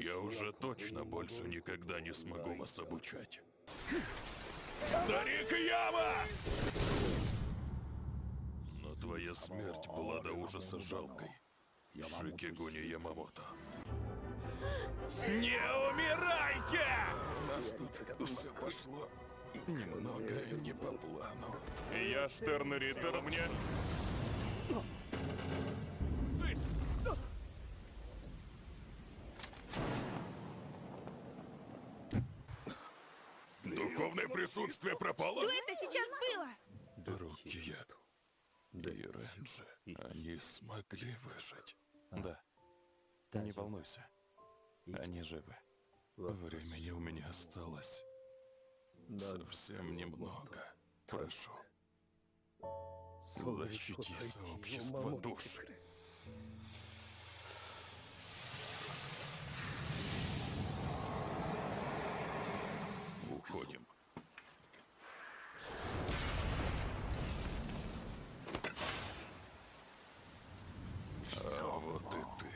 Я уже точно больше никогда не смогу вас обучать. Старик Яма! Но твоя смерть была до ужаса жалкой. Шикигуни Ямамото. Не умирайте! У нас тут все пошло немного не по плану. Я Штерн Риттер, мне... Духовное присутствие пропало? Что это сейчас было? Яду. И Рэнджи, они смогли выжить. Да. Не волнуйся. Они живы. Времени у меня осталось совсем немного. Прошу. Защити сообщество душ. Уходим. А вот и ты.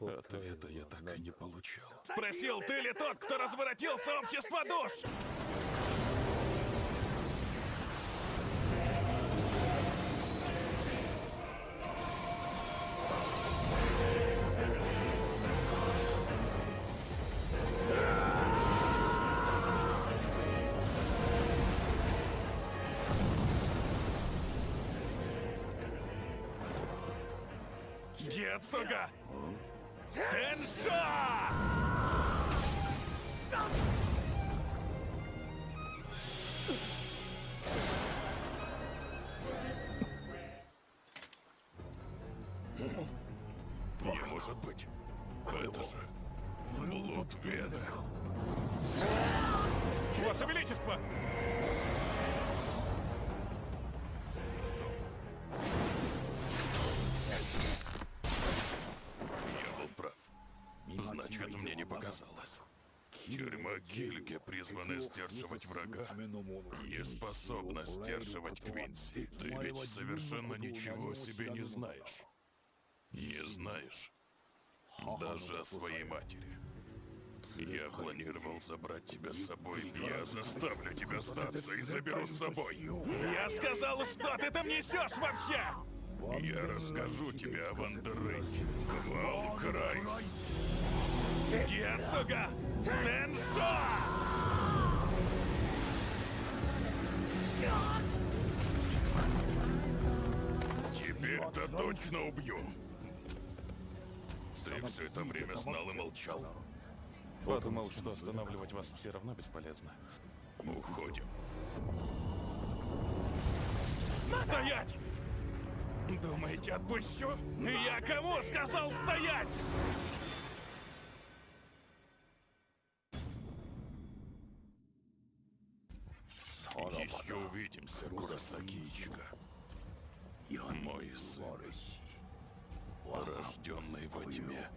Ответа я так и не получал. Спросил, ты ли тот, кто разворотил сообщество душ? Гетсуга! Теншо! Не может быть. Это же блуд Вены. Ваше Величество! Показалось. Тюрьма Гильге, призванная сдерживать врага, не способна сдерживать Квинси. Ты ведь совершенно ничего о себе не знаешь. Не знаешь. Даже о своей матери. Я планировал забрать тебя с собой. Я заставлю тебя сдаться и заберу с собой. Я сказал, что ты там несешь вообще? Я расскажу тебе о Вандеррейне. Квал Крайс. Гетсуга Теншо! Теперь-то точно убью. Ты все это время знал и молчал. Подумал, что останавливать вас все равно бесполезно. Уходим. Стоять! Думаете, отпущу? Я кому сказал стоять? Еще увидимся, Курасаки Ичига. Мой сын, рожденный во тьме.